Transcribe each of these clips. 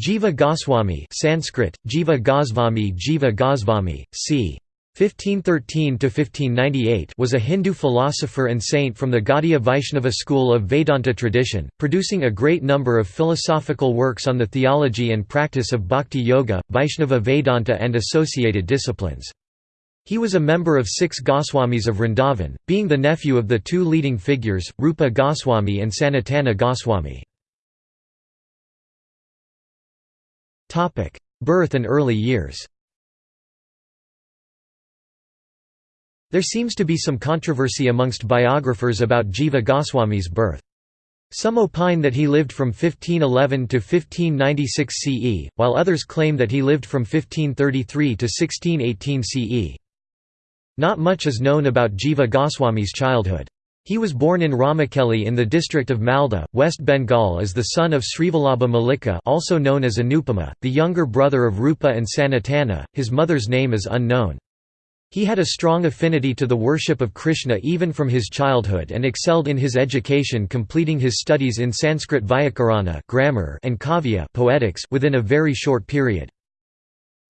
Jiva Goswami Sanskrit, Jiva Gosvami Jiva Gosvami, c. 1513–1598 was a Hindu philosopher and saint from the Gaudiya Vaishnava school of Vedanta tradition, producing a great number of philosophical works on the theology and practice of Bhakti Yoga, Vaishnava Vedanta and associated disciplines. He was a member of six Goswamis of Vrindavan, being the nephew of the two leading figures, Rupa Goswami and Sanatana Goswami. Birth and early years There seems to be some controversy amongst biographers about Jiva Goswami's birth. Some opine that he lived from 1511 to 1596 CE, while others claim that he lived from 1533 to 1618 CE. Not much is known about Jiva Goswami's childhood. He was born in Ramakeli in the district of Malda, West Bengal as the son of Srivallabha Mallika also known as Anupama, the younger brother of Rupa and Sanatana, his mother's name is unknown. He had a strong affinity to the worship of Krishna even from his childhood and excelled in his education completing his studies in Sanskrit Vyakarana grammar and Kavya poetics within a very short period.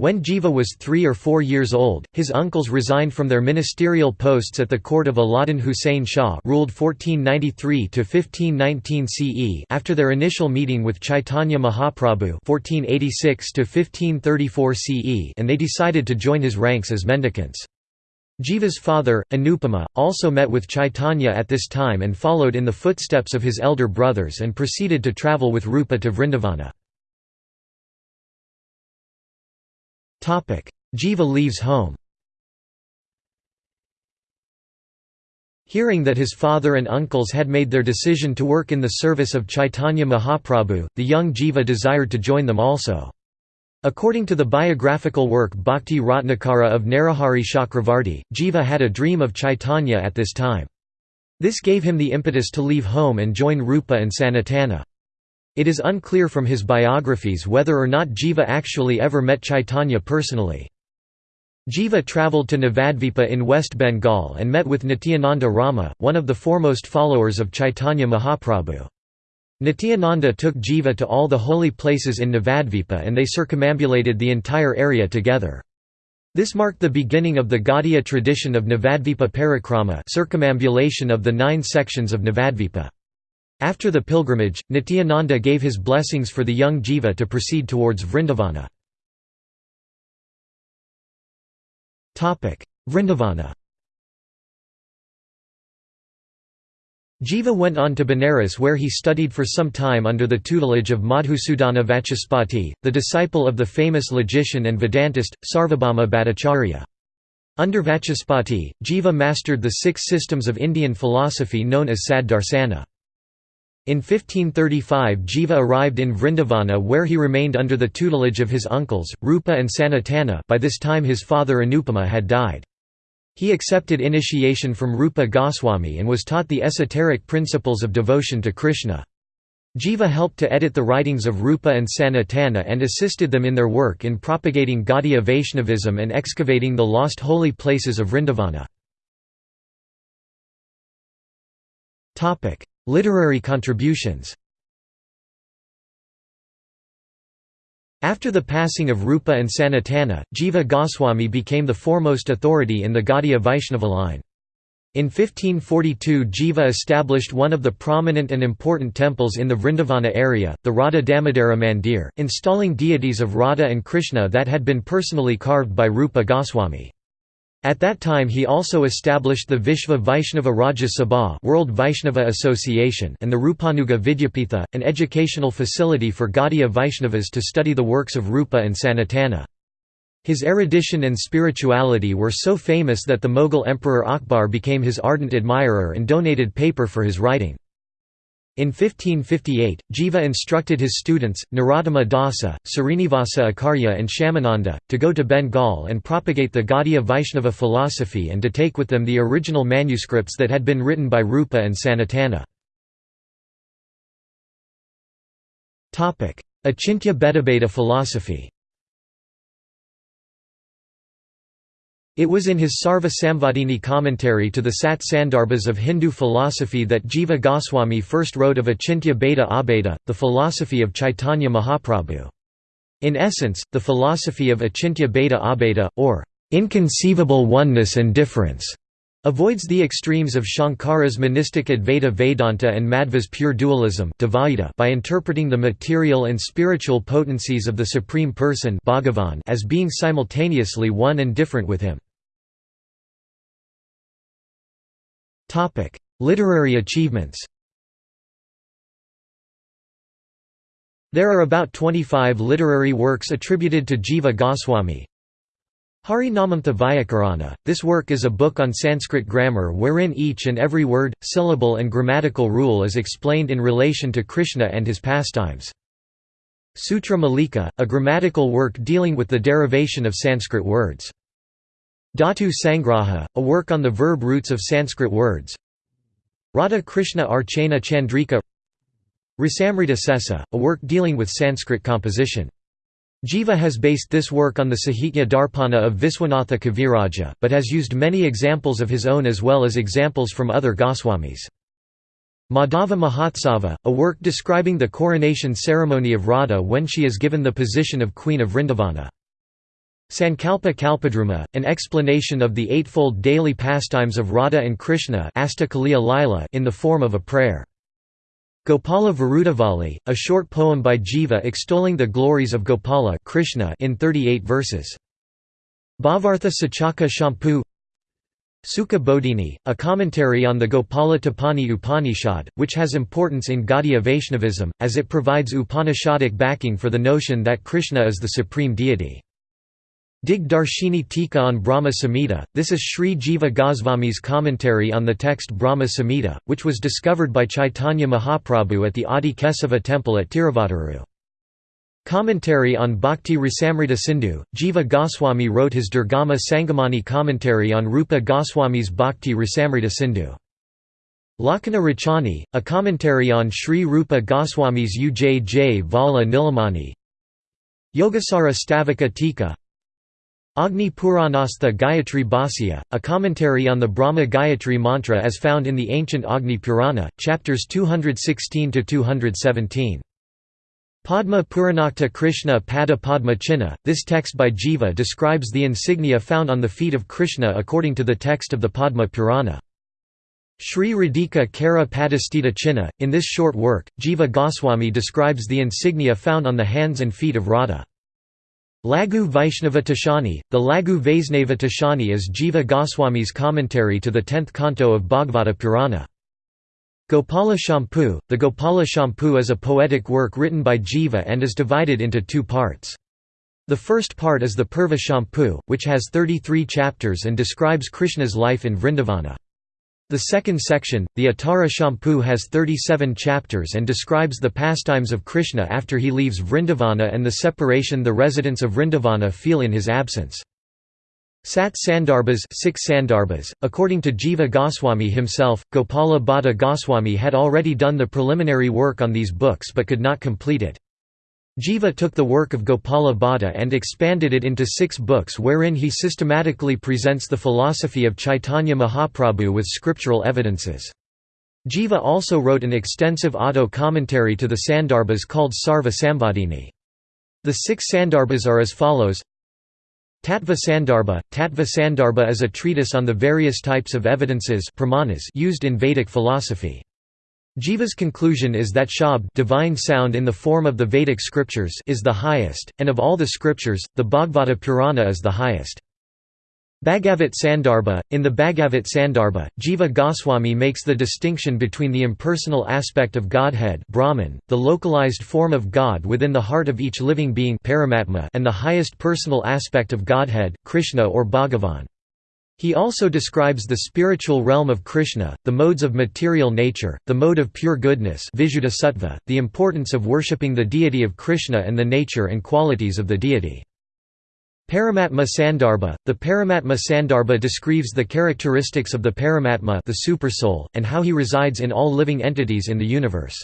When Jiva was three or four years old, his uncles resigned from their ministerial posts at the court of Alauddin Hussein Shah ruled 1493–1519 CE after their initial meeting with Chaitanya Mahaprabhu 1486–1534 CE and they decided to join his ranks as mendicants. Jiva's father, Anupama, also met with Chaitanya at this time and followed in the footsteps of his elder brothers and proceeded to travel with Rupa to Vrindavana. Jiva leaves home Hearing that his father and uncles had made their decision to work in the service of Chaitanya Mahaprabhu, the young Jiva desired to join them also. According to the biographical work Bhakti Ratnakara of Narahari Chakravarti, Jiva had a dream of Chaitanya at this time. This gave him the impetus to leave home and join Rupa and Sanatana. It is unclear from his biographies whether or not Jiva actually ever met Chaitanya personally. Jiva travelled to Navadvipa in West Bengal and met with Nityananda Rama, one of the foremost followers of Chaitanya Mahaprabhu. Nityananda took Jiva to all the holy places in Navadvipa and they circumambulated the entire area together. This marked the beginning of the Gaudiya tradition of Navadvipa Parikrama circumambulation of the nine sections of Navadvipa. After the pilgrimage, Nityananda gave his blessings for the young Jiva to proceed towards Vrindavana. Vrindavana Jiva went on to Benares where he studied for some time under the tutelage of Madhusudana Vachaspati, the disciple of the famous logician and Vedantist, Sarvabhauma Bhattacharya. Under Vachaspati, Jiva mastered the six systems of Indian philosophy known as Sad Darsana. In 1535 Jiva arrived in Vrindavana where he remained under the tutelage of his uncles, Rupa and Sanatana by this time his father Anupama had died. He accepted initiation from Rupa Goswami and was taught the esoteric principles of devotion to Krishna. Jiva helped to edit the writings of Rupa and Sanatana and assisted them in their work in propagating Gaudiya Vaishnavism and excavating the lost holy places of Vrindavana. Literary contributions After the passing of Rupa and Sanatana, Jiva Goswami became the foremost authority in the Gaudiya Vaishnava line. In 1542 Jiva established one of the prominent and important temples in the Vrindavana area, the Radha Damodara Mandir, installing deities of Radha and Krishna that had been personally carved by Rupa Goswami. At that time he also established the Vishva Vaishnava Rajya Sabha World Vaishnava Association and the Rupanuga Vidyapitha, an educational facility for Gaudiya Vaishnavas to study the works of Rupa and Sanatana. His erudition and spirituality were so famous that the Mughal Emperor Akbar became his ardent admirer and donated paper for his writing. In 1558, Jiva instructed his students, Narottama Dasa, Srinivasa Acharya and Shyamananda, to go to Bengal and propagate the Gaudiya Vaishnava philosophy and to take with them the original manuscripts that had been written by Rupa and Sanatana. Achintya Bhedabheda philosophy It was in his Sarva Samvadini commentary to the Sat Sandarbhas of Hindu philosophy that Jiva Goswami first wrote of Achintya Bheda Abheda, the philosophy of Chaitanya Mahaprabhu. In essence, the philosophy of achintya bheda abheda, or inconceivable oneness and difference, avoids the extremes of Shankara's monistic Advaita Vedanta and Madhva's pure dualism by interpreting the material and spiritual potencies of the Supreme Person as being simultaneously one and different with him. Literary achievements There are about 25 literary works attributed to Jiva Goswami. Hari Namamrita Vyakarana, this work is a book on Sanskrit grammar wherein each and every word, syllable and grammatical rule is explained in relation to Krishna and his pastimes. Sutra Malika, a grammatical work dealing with the derivation of Sanskrit words. Dhatu Sangraha, a work on the verb roots of Sanskrit words. Radha Krishna Archana Chandrika Rasamrita Sesa, a work dealing with Sanskrit composition. Jiva has based this work on the Sahitya Darpana of Viswanatha Kaviraja, but has used many examples of his own as well as examples from other Goswamis. Madhava Mahotsava, a work describing the coronation ceremony of Radha when she is given the position of Queen of Vrindavana. Sankalpa Kalpadruma, an explanation of the eightfold daily pastimes of Radha and Krishna in the form of a prayer. Gopala Virudavali, a short poem by Jiva extolling the glories of Gopala Krishna in 38 verses. Bhavartha Suchaka Champu Sukha Bodhini, a commentary on the Gopala Tapani Upanishad, which has importance in Gaudiya Vaishnavism, as it provides Upanishadic backing for the notion that Krishna is the supreme deity. Dig Darshini Tika on Brahma Samhita, this is Sri Jiva Goswami's commentary on the text Brahma Samhita, which was discovered by Chaitanya Mahaprabhu at the Adi Kesava temple at Tiruvaduru. Commentary on Bhakti Rasamrita Sindhu, Jiva Goswami wrote his Durgama Sangamani commentary on Rupa Goswami's Bhakti Rasamrita Sindhu. Lakkhana Rachani, a commentary on Sri Rupa Goswami's Ujj Vala Nilamani Yogasara Stavaka Tika Agni Puranastha Gayatri Bhasya, a commentary on the Brahma Gayatri mantra as found in the ancient Agni Purana, chapters 216–217. Padma Puranokta Krishna Pada Padma Chinna, this text by Jiva describes the insignia found on the feet of Krishna according to the text of the Padma Purana. Sri Radhika Kara Padastita Chinna, in this short work, Jiva Goswami describes the insignia found on the hands and feet of Radha. Laghu Vaishnava Toshani, the Laghu Vaisnava Toshani is Jiva Goswami's commentary to the tenth canto of Bhagavata Purana. Gopala Champu, the Gopala Champu is a poetic work written by Jiva and is divided into two parts. The first part is the Purva Champu, which has 33 chapters and describes Krishna's life in Vrindavana. The second section, the Uttara Champu has 37 chapters and describes the pastimes of Krishna after he leaves Vrindavana and the separation the residents of Vrindavana feel in his absence. Sat Sandarbhas, six Sandarbhas. According to Jiva Goswami himself, Gopala Bhatta Goswami had already done the preliminary work on these books but could not complete it. Jiva took the work of Gopala Bhatta and expanded it into six books wherein he systematically presents the philosophy of Chaitanya Mahaprabhu with scriptural evidences. Jiva also wrote an extensive auto commentary to the Sandarbhas called Sarva Samvadini. The six Sandarbhas are as follows Tattva Sandarbha Tattva Sandarbha is a treatise on the various types of evidences used in Vedic philosophy. Jiva's conclusion is that Shabd divine sound in the form of the Vedic scriptures is the highest, and of all the scriptures, the Bhagavata Purana is the highest. Bhagavat Sandarbha In the Bhagavat Sandarbha, Jiva Goswami makes the distinction between the impersonal aspect of Godhead Brahman, the localized form of God within the heart of each living being Paramatma, and the highest personal aspect of Godhead, Krishna or Bhagavan. He also describes the spiritual realm of Krishna, the modes of material nature, the mode of pure goodness the importance of worshipping the deity of Krishna and the nature and qualities of the deity. Paramatma Sandarbha The Paramatma Sandarbha describes the characteristics of the Paramatma the Supersoul, and how he resides in all living entities in the universe.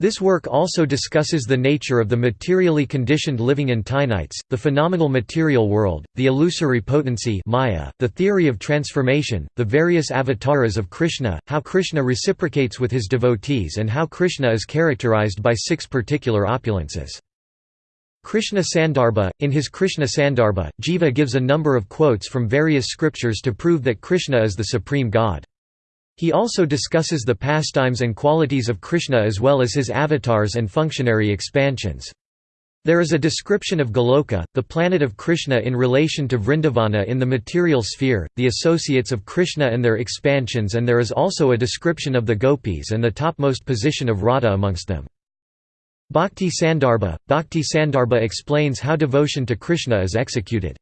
This work also discusses the nature of the materially conditioned living entinites, the phenomenal material world, the illusory potency Maya, the theory of transformation, the various avatars of Krishna, how Krishna reciprocates with his devotees and how Krishna is characterized by six particular opulences. Krishna Sandarbha In his Krishna Sandarbha, Jiva gives a number of quotes from various scriptures to prove that Krishna is the supreme god. He also discusses the pastimes and qualities of Krishna as well as his avatars and functionary expansions. There is a description of Goloka, the planet of Krishna in relation to Vrindavana in the material sphere, the associates of Krishna and their expansions and there is also a description of the gopis and the topmost position of Radha amongst them. Bhakti Sandarbha – Bhakti Sandarbha explains how devotion to Krishna is executed.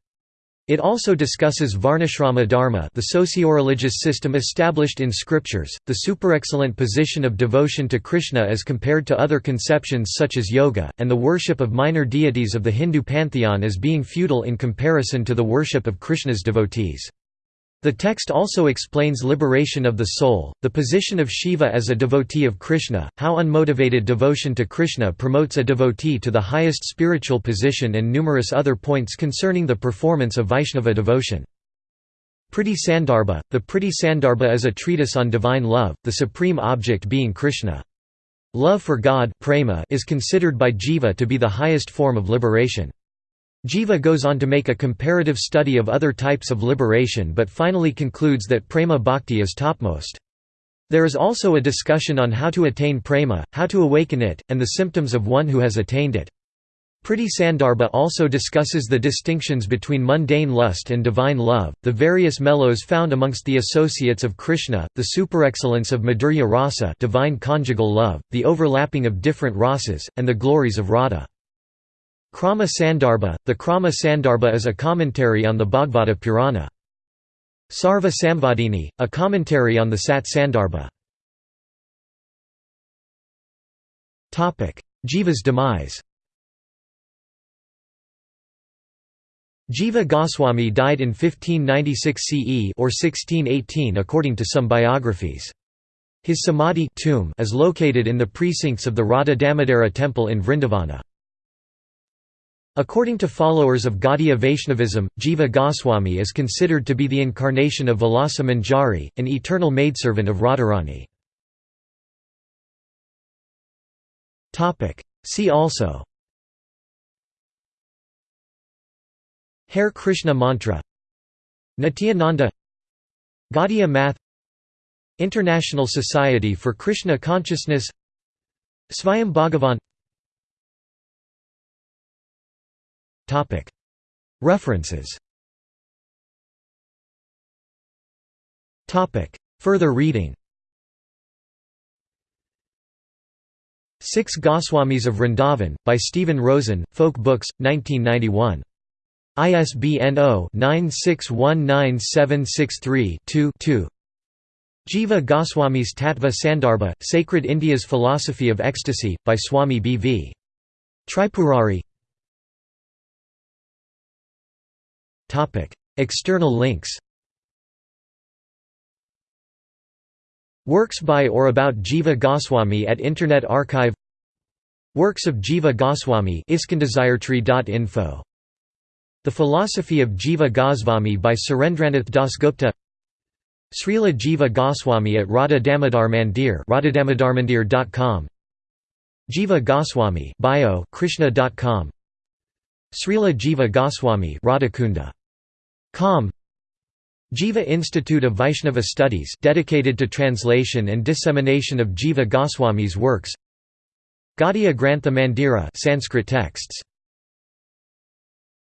It also discusses Varnashrama Dharma the socio-religious system established in scriptures, the superexcellent position of devotion to Krishna as compared to other conceptions such as yoga, and the worship of minor deities of the Hindu pantheon as being futile in comparison to the worship of Krishna's devotees. The text also explains liberation of the soul, the position of Shiva as a devotee of Krishna, how unmotivated devotion to Krishna promotes a devotee to the highest spiritual position and numerous other points concerning the performance of Vaishnava devotion. Priti Sandarbha The Priti Sandarbha is a treatise on divine love, the supreme object being Krishna. Love for God is considered by Jiva to be the highest form of liberation. Jiva goes on to make a comparative study of other types of liberation but finally concludes that prema bhakti is topmost. There is also a discussion on how to attain prema, how to awaken it, and the symptoms of one who has attained it. Priti Sandarbha also discusses the distinctions between mundane lust and divine love, the various mellows found amongst the associates of Krishna, the superexcellence of Madhurya rasa divine conjugal love, the overlapping of different rasas, and the glories of Radha. Krama Sandarbha The Krama Sandarbha is a commentary on the Bhagavata Purana. Sarva Samvadini, a commentary on the Sat Sandarbha. Jiva's demise Jiva Goswami died in 1596 CE or 1618 according to some biographies. His samadhi tomb is located in the precincts of the Radha Damodara temple in Vrindavana. According to followers of Gaudiya Vaishnavism, Jiva Goswami is considered to be the incarnation of Vilasa Manjari, an eternal maidservant of Radharani. See also Hare Krishna Mantra Nityananda Gaudiya Math International Society for Krishna Consciousness Svayam Bhagavan References Further reading Six Goswamis of Vrindavan, by Stephen Rosen, Folk Books, 1991. ISBN 0-96197632-2 Jiva Goswami's Tattva Sandarbha, Sacred India's Philosophy of Ecstasy, by Swami B. V. Tripurari External links Works by or about Jiva Goswami at Internet Archive Works of Jiva Goswami The Philosophy of Jiva Goswami by Surendranath Dasgupta Srila Jiva Goswami at Radha Damodar Mandir radhadamodarmandir.com Jiva Goswami bio krishna.com Srila Jiva Goswami Radhakunda Com. Jiva Institute of Vaishnava Studies dedicated to translation and dissemination of Jiva Goswami's works. Gaudiya Grantha Mandira Sanskrit texts